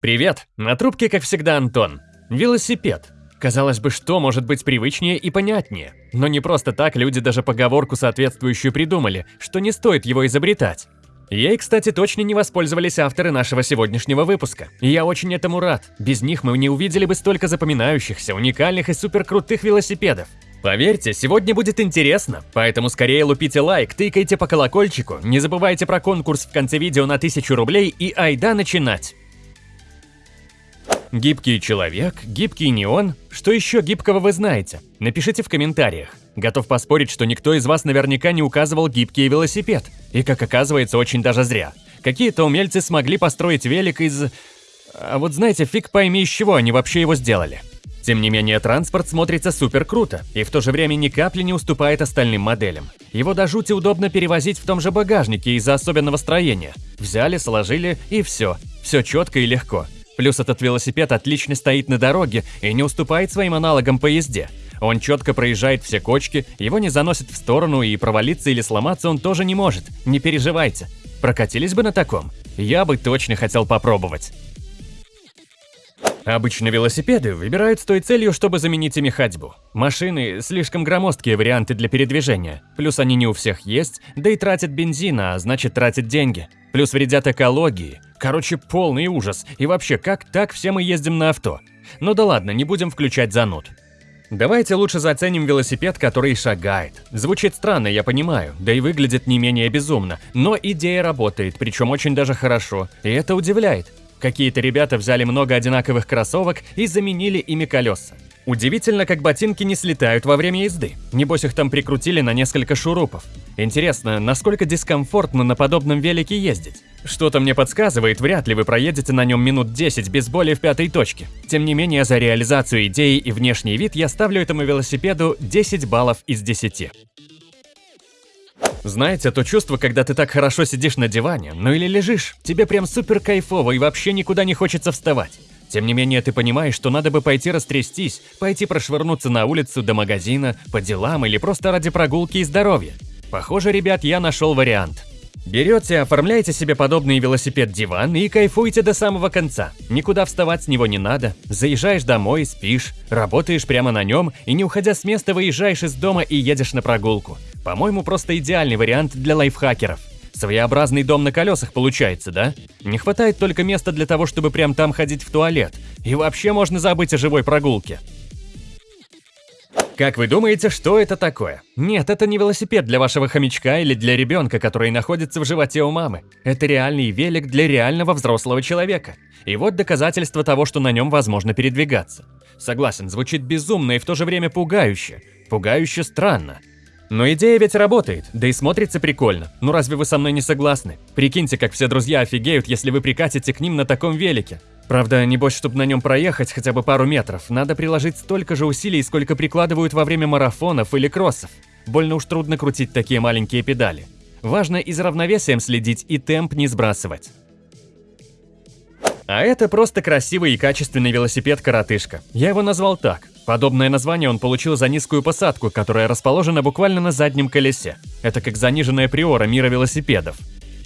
Привет, на трубке, как всегда, Антон. Велосипед. Казалось бы, что может быть привычнее и понятнее? Но не просто так люди даже поговорку соответствующую придумали, что не стоит его изобретать. Ей, кстати, точно не воспользовались авторы нашего сегодняшнего выпуска. И я очень этому рад. Без них мы не увидели бы столько запоминающихся, уникальных и суперкрутых велосипедов. Поверьте, сегодня будет интересно, поэтому скорее лупите лайк, тыкайте по колокольчику, не забывайте про конкурс в конце видео на 1000 рублей и айда начинать! Гибкий человек, гибкий неон. Что еще гибкого вы знаете? Напишите в комментариях. Готов поспорить, что никто из вас наверняка не указывал гибкий велосипед. И как оказывается, очень даже зря. Какие-то умельцы смогли построить велик из... А вот знаете, фиг пойми, из чего они вообще его сделали. Тем не менее, транспорт смотрится супер круто и в то же время ни капли не уступает остальным моделям. Его до жути удобно перевозить в том же багажнике из-за особенного строения. Взяли, сложили и все. Все четко и легко. Плюс этот велосипед отлично стоит на дороге и не уступает своим аналогам по езде. Он четко проезжает все кочки, его не заносит в сторону и провалиться или сломаться он тоже не может, не переживайте. Прокатились бы на таком? Я бы точно хотел попробовать. Обычно велосипеды выбирают с той целью, чтобы заменить ими ходьбу. Машины – слишком громоздкие варианты для передвижения, плюс они не у всех есть, да и тратят бензин, а значит тратят деньги. Плюс вредят экологии. Короче, полный ужас. И вообще, как так все мы ездим на авто? Ну да ладно, не будем включать зануд. Давайте лучше заценим велосипед, который шагает. Звучит странно, я понимаю, да и выглядит не менее безумно, но идея работает, причем очень даже хорошо, и это удивляет. Какие-то ребята взяли много одинаковых кроссовок и заменили ими колеса. Удивительно, как ботинки не слетают во время езды. Небось их там прикрутили на несколько шурупов. Интересно, насколько дискомфортно на подобном велике ездить? Что-то мне подсказывает, вряд ли вы проедете на нем минут 10 без боли в пятой точке. Тем не менее, за реализацию идеи и внешний вид я ставлю этому велосипеду 10 баллов из 10. Знаете, то чувство, когда ты так хорошо сидишь на диване, ну или лежишь, тебе прям супер кайфово и вообще никуда не хочется вставать. Тем не менее, ты понимаешь, что надо бы пойти растрястись, пойти прошвырнуться на улицу до магазина, по делам или просто ради прогулки и здоровья. Похоже, ребят, я нашел вариант. Берете, оформляете себе подобный велосипед-диван и кайфуете до самого конца. Никуда вставать с него не надо. Заезжаешь домой, спишь, работаешь прямо на нем и не уходя с места выезжаешь из дома и едешь на прогулку. По-моему, просто идеальный вариант для лайфхакеров. Своеобразный дом на колесах получается, да? Не хватает только места для того, чтобы прям там ходить в туалет. И вообще можно забыть о живой прогулке. Как вы думаете, что это такое? Нет, это не велосипед для вашего хомячка или для ребенка, который находится в животе у мамы. Это реальный велик для реального взрослого человека. И вот доказательство того, что на нем возможно передвигаться. Согласен, звучит безумно и в то же время пугающе. Пугающе странно. Но идея ведь работает, да и смотрится прикольно. Ну разве вы со мной не согласны? Прикиньте, как все друзья офигеют, если вы прикатите к ним на таком велике. Правда, небось, чтобы на нем проехать хотя бы пару метров, надо приложить столько же усилий, сколько прикладывают во время марафонов или кроссов. Больно уж трудно крутить такие маленькие педали. Важно и за равновесием следить и темп не сбрасывать. А это просто красивый и качественный велосипед-коротышка. Я его назвал так. Подобное название он получил за низкую посадку, которая расположена буквально на заднем колесе. Это как заниженная приора мира велосипедов.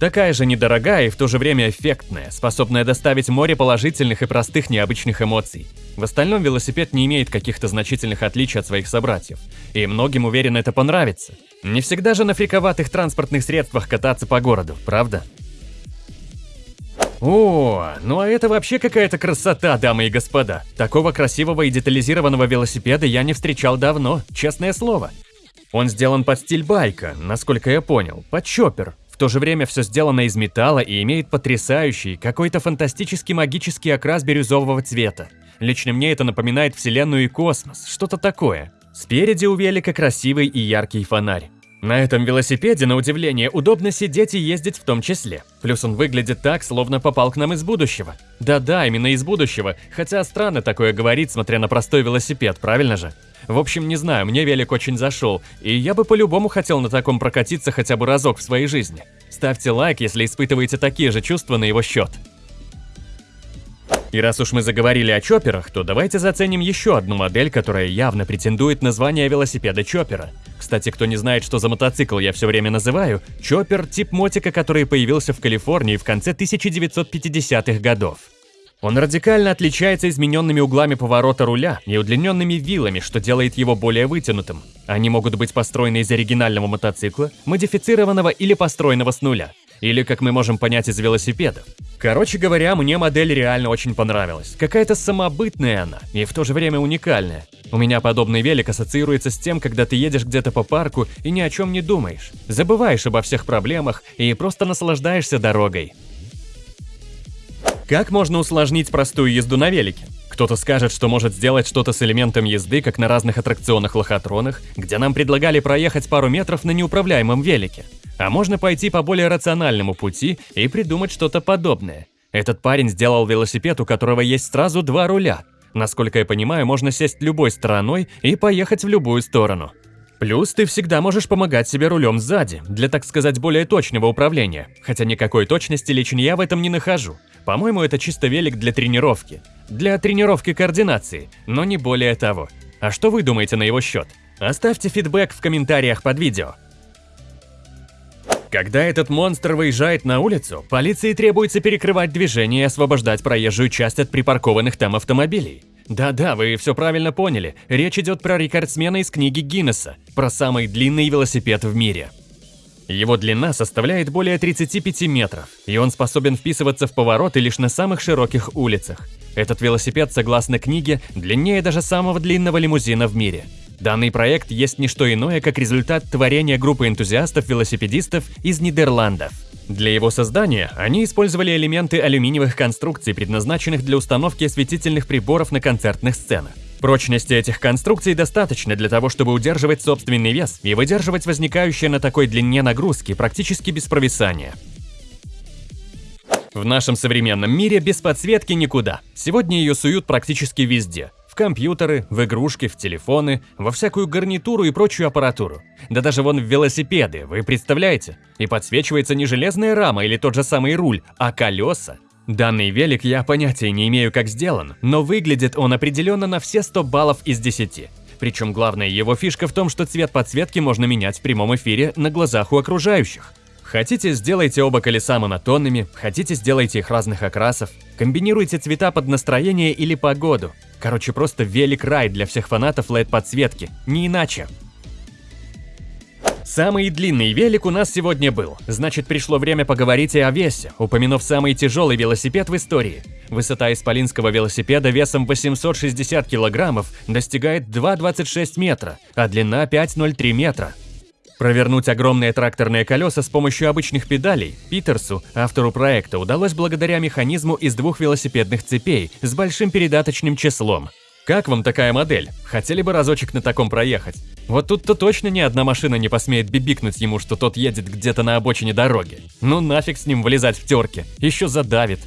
Такая же недорогая и в то же время эффектная, способная доставить море положительных и простых необычных эмоций. В остальном велосипед не имеет каких-то значительных отличий от своих собратьев. И многим, уверен, это понравится. Не всегда же на фриковатых транспортных средствах кататься по городу, правда? О, ну а это вообще какая-то красота, дамы и господа. Такого красивого и детализированного велосипеда я не встречал давно, честное слово. Он сделан под стиль байка, насколько я понял, под чоппер. В то же время все сделано из металла и имеет потрясающий, какой-то фантастический магический окрас бирюзового цвета. Лично мне это напоминает вселенную и космос, что-то такое. Спереди у велика красивый и яркий фонарь. На этом велосипеде, на удивление, удобно сидеть и ездить в том числе. Плюс он выглядит так, словно попал к нам из будущего. Да-да, именно из будущего, хотя странно такое говорить, смотря на простой велосипед, правильно же? В общем, не знаю, мне велик очень зашел, и я бы по-любому хотел на таком прокатиться хотя бы разок в своей жизни. Ставьте лайк, если испытываете такие же чувства на его счет. И раз уж мы заговорили о чоперах, то давайте заценим еще одну модель, которая явно претендует на звание велосипеда чопера. Кстати, кто не знает, что за мотоцикл я все время называю, чоппер – тип мотика, который появился в Калифорнии в конце 1950-х годов. Он радикально отличается измененными углами поворота руля и удлиненными вилами, что делает его более вытянутым. Они могут быть построены из оригинального мотоцикла, модифицированного или построенного с нуля. Или, как мы можем понять из велосипедов. Короче говоря, мне модель реально очень понравилась. Какая-то самобытная она, и в то же время уникальная. У меня подобный велик ассоциируется с тем, когда ты едешь где-то по парку и ни о чем не думаешь. Забываешь обо всех проблемах и просто наслаждаешься дорогой. Как можно усложнить простую езду на велике? Кто-то скажет, что может сделать что-то с элементом езды, как на разных аттракционах-лохотронах, где нам предлагали проехать пару метров на неуправляемом велике. А можно пойти по более рациональному пути и придумать что-то подобное. Этот парень сделал велосипед, у которого есть сразу два руля. Насколько я понимаю, можно сесть любой стороной и поехать в любую сторону. Плюс ты всегда можешь помогать себе рулем сзади, для, так сказать, более точного управления. Хотя никакой точности лично я в этом не нахожу. По-моему, это чисто велик для тренировки. Для тренировки координации, но не более того. А что вы думаете на его счет? Оставьте фидбэк в комментариях под видео. Когда этот монстр выезжает на улицу, полиции требуется перекрывать движение и освобождать проезжую часть от припаркованных там автомобилей. Да-да, вы все правильно поняли, речь идет про рекордсмена из книги Гиннесса, про самый длинный велосипед в мире. Его длина составляет более 35 метров, и он способен вписываться в повороты лишь на самых широких улицах. Этот велосипед, согласно книге, длиннее даже самого длинного лимузина в мире – Данный проект есть не что иное, как результат творения группы энтузиастов-велосипедистов из Нидерландов. Для его создания они использовали элементы алюминиевых конструкций, предназначенных для установки осветительных приборов на концертных сценах. Прочности этих конструкций достаточно для того, чтобы удерживать собственный вес и выдерживать возникающие на такой длине нагрузки практически без провисания. В нашем современном мире без подсветки никуда. Сегодня ее суют практически везде. В компьютеры, в игрушки, в телефоны, во всякую гарнитуру и прочую аппаратуру. Да даже вон в велосипеды, вы представляете? И подсвечивается не железная рама или тот же самый руль, а колеса. Данный велик я понятия не имею, как сделан, но выглядит он определенно на все 100 баллов из 10. Причем главная его фишка в том, что цвет подсветки можно менять в прямом эфире на глазах у окружающих. Хотите, сделайте оба колеса монотонными, хотите, сделайте их разных окрасов. Комбинируйте цвета под настроение или погоду. Короче, просто велик-рай для всех фанатов LED-подсветки, не иначе. Самый длинный велик у нас сегодня был, значит пришло время поговорить и о весе, упомянув самый тяжелый велосипед в истории. Высота исполинского велосипеда весом 860 килограммов достигает 2,26 метра, а длина 5,03 метра. Провернуть огромные тракторные колеса с помощью обычных педалей Питерсу, автору проекта, удалось благодаря механизму из двух велосипедных цепей с большим передаточным числом. Как вам такая модель? Хотели бы разочек на таком проехать? Вот тут-то точно ни одна машина не посмеет бибикнуть ему, что тот едет где-то на обочине дороги. Ну нафиг с ним вылезать в терке, еще задавит.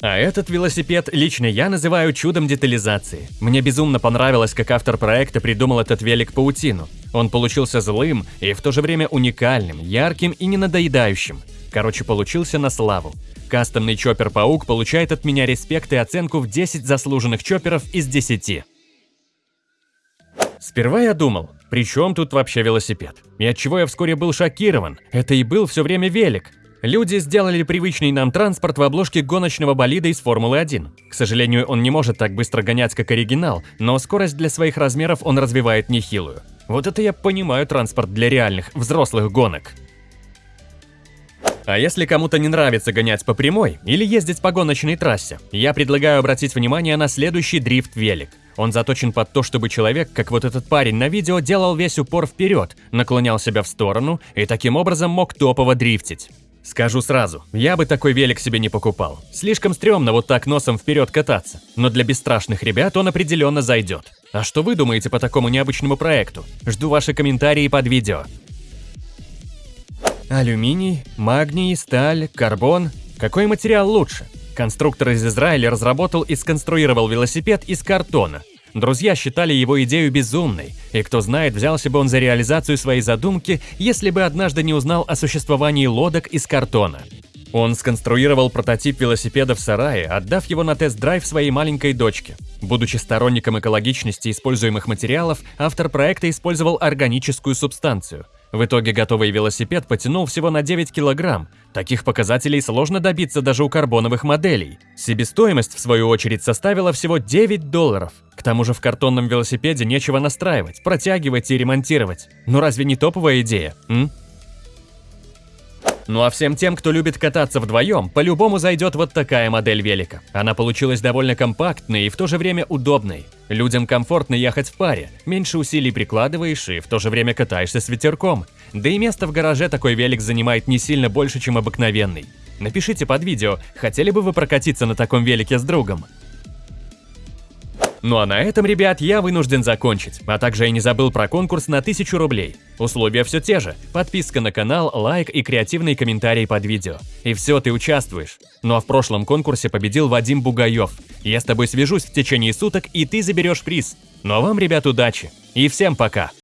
А этот велосипед лично я называю чудом детализации. Мне безумно понравилось, как автор проекта придумал этот велик-паутину. Он получился злым и в то же время уникальным, ярким и не надоедающим. Короче, получился на славу. Кастомный чоппер-паук получает от меня респект и оценку в 10 заслуженных чопперов из 10. Сперва я думал, при чем тут вообще велосипед? И от чего я вскоре был шокирован. Это и был все время велик. Люди сделали привычный нам транспорт в обложке гоночного болида из Формулы-1. К сожалению, он не может так быстро гонять, как оригинал, но скорость для своих размеров он развивает нехилую. Вот это я понимаю транспорт для реальных, взрослых гонок. А если кому-то не нравится гонять по прямой или ездить по гоночной трассе, я предлагаю обратить внимание на следующий дрифт-велик. Он заточен под то, чтобы человек, как вот этот парень на видео, делал весь упор вперед, наклонял себя в сторону и таким образом мог топово дрифтить. Скажу сразу, я бы такой велик себе не покупал. Слишком стрёмно вот так носом вперед кататься. Но для бесстрашных ребят он определенно зайдет. А что вы думаете по такому необычному проекту? Жду ваши комментарии под видео. Алюминий, магний, сталь, карбон. Какой материал лучше? Конструктор из Израиля разработал и сконструировал велосипед из картона – Друзья считали его идею безумной, и кто знает, взялся бы он за реализацию своей задумки, если бы однажды не узнал о существовании лодок из картона. Он сконструировал прототип велосипеда в сарае, отдав его на тест-драйв своей маленькой дочке. Будучи сторонником экологичности используемых материалов, автор проекта использовал органическую субстанцию. В итоге готовый велосипед потянул всего на 9 килограмм. Таких показателей сложно добиться даже у карбоновых моделей. Себестоимость, в свою очередь, составила всего 9 долларов. К тому же в картонном велосипеде нечего настраивать, протягивать и ремонтировать. Ну разве не топовая идея, м? Ну а всем тем, кто любит кататься вдвоем, по-любому зайдет вот такая модель велика. Она получилась довольно компактной и в то же время удобной. Людям комфортно ехать в паре, меньше усилий прикладываешь и в то же время катаешься с ветерком. Да и место в гараже такой велик занимает не сильно больше, чем обыкновенный. Напишите под видео, хотели бы вы прокатиться на таком велике с другом. Ну а на этом, ребят, я вынужден закончить, а также я не забыл про конкурс на 1000 рублей. Условия все те же, подписка на канал, лайк и креативный комментарий под видео. И все, ты участвуешь. Ну а в прошлом конкурсе победил Вадим Бугаев. Я с тобой свяжусь в течение суток, и ты заберешь приз. Ну а вам, ребят, удачи. И всем пока.